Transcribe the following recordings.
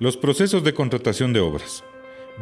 Los procesos de contratación de obras.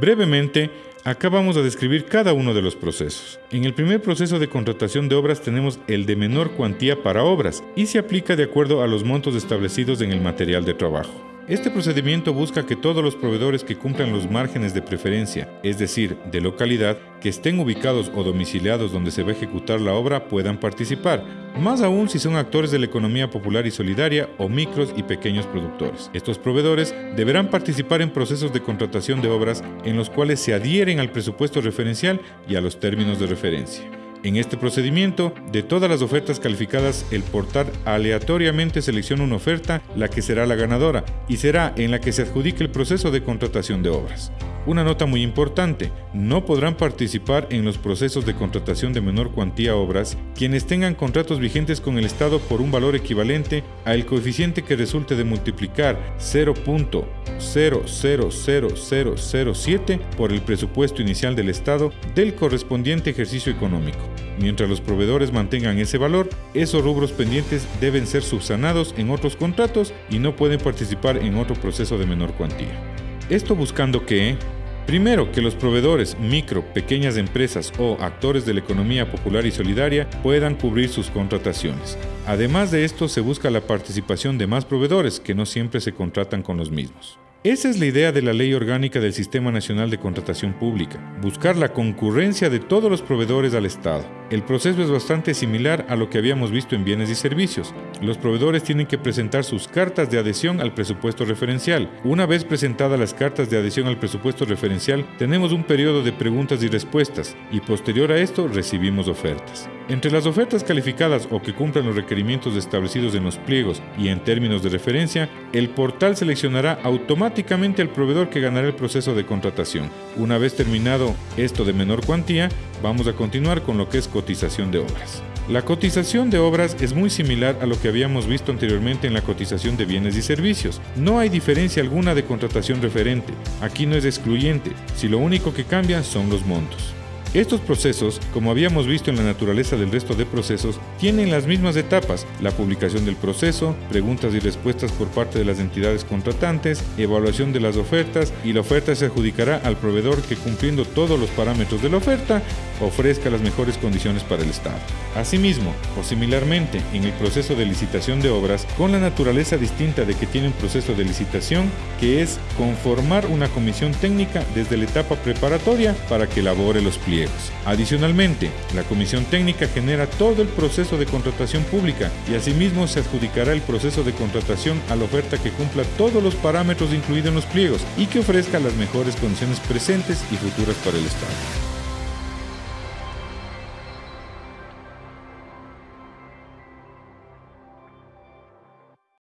Brevemente, acá vamos a describir cada uno de los procesos. En el primer proceso de contratación de obras tenemos el de menor cuantía para obras y se aplica de acuerdo a los montos establecidos en el material de trabajo. Este procedimiento busca que todos los proveedores que cumplan los márgenes de preferencia, es decir, de localidad, que estén ubicados o domiciliados donde se va a ejecutar la obra puedan participar, más aún si son actores de la economía popular y solidaria o micros y pequeños productores. Estos proveedores deberán participar en procesos de contratación de obras en los cuales se adhieren al presupuesto referencial y a los términos de referencia. En este procedimiento, de todas las ofertas calificadas, el portal aleatoriamente selecciona una oferta, la que será la ganadora, y será en la que se adjudique el proceso de contratación de obras. Una nota muy importante, no podrán participar en los procesos de contratación de menor cuantía obras quienes tengan contratos vigentes con el Estado por un valor equivalente al coeficiente que resulte de multiplicar 0.000007 por el presupuesto inicial del Estado del correspondiente ejercicio económico. Mientras los proveedores mantengan ese valor, esos rubros pendientes deben ser subsanados en otros contratos y no pueden participar en otro proceso de menor cuantía. Esto buscando que, primero, que los proveedores, micro, pequeñas empresas o actores de la economía popular y solidaria puedan cubrir sus contrataciones. Además de esto, se busca la participación de más proveedores que no siempre se contratan con los mismos. Esa es la idea de la Ley Orgánica del Sistema Nacional de Contratación Pública, buscar la concurrencia de todos los proveedores al Estado. El proceso es bastante similar a lo que habíamos visto en bienes y servicios. Los proveedores tienen que presentar sus cartas de adhesión al presupuesto referencial. Una vez presentadas las cartas de adhesión al presupuesto referencial, tenemos un periodo de preguntas y respuestas y posterior a esto recibimos ofertas. Entre las ofertas calificadas o que cumplan los requerimientos establecidos en los pliegos y en términos de referencia, el portal seleccionará automáticamente al proveedor que ganará el proceso de contratación. Una vez terminado esto de menor cuantía, vamos a continuar con lo que es cotización de obras. La cotización de obras es muy similar a lo que habíamos visto anteriormente en la cotización de bienes y servicios. No hay diferencia alguna de contratación referente. Aquí no es excluyente, si lo único que cambia son los montos. Estos procesos, como habíamos visto en la naturaleza del resto de procesos, tienen las mismas etapas, la publicación del proceso, preguntas y respuestas por parte de las entidades contratantes, evaluación de las ofertas y la oferta se adjudicará al proveedor que cumpliendo todos los parámetros de la oferta ofrezca las mejores condiciones para el Estado. Asimismo, o similarmente, en el proceso de licitación de obras, con la naturaleza distinta de que tiene un proceso de licitación, que es conformar una comisión técnica desde la etapa preparatoria para que elabore los pliegos. Adicionalmente, la Comisión Técnica genera todo el proceso de contratación pública y asimismo se adjudicará el proceso de contratación a la oferta que cumpla todos los parámetros incluidos en los pliegos y que ofrezca las mejores condiciones presentes y futuras para el Estado.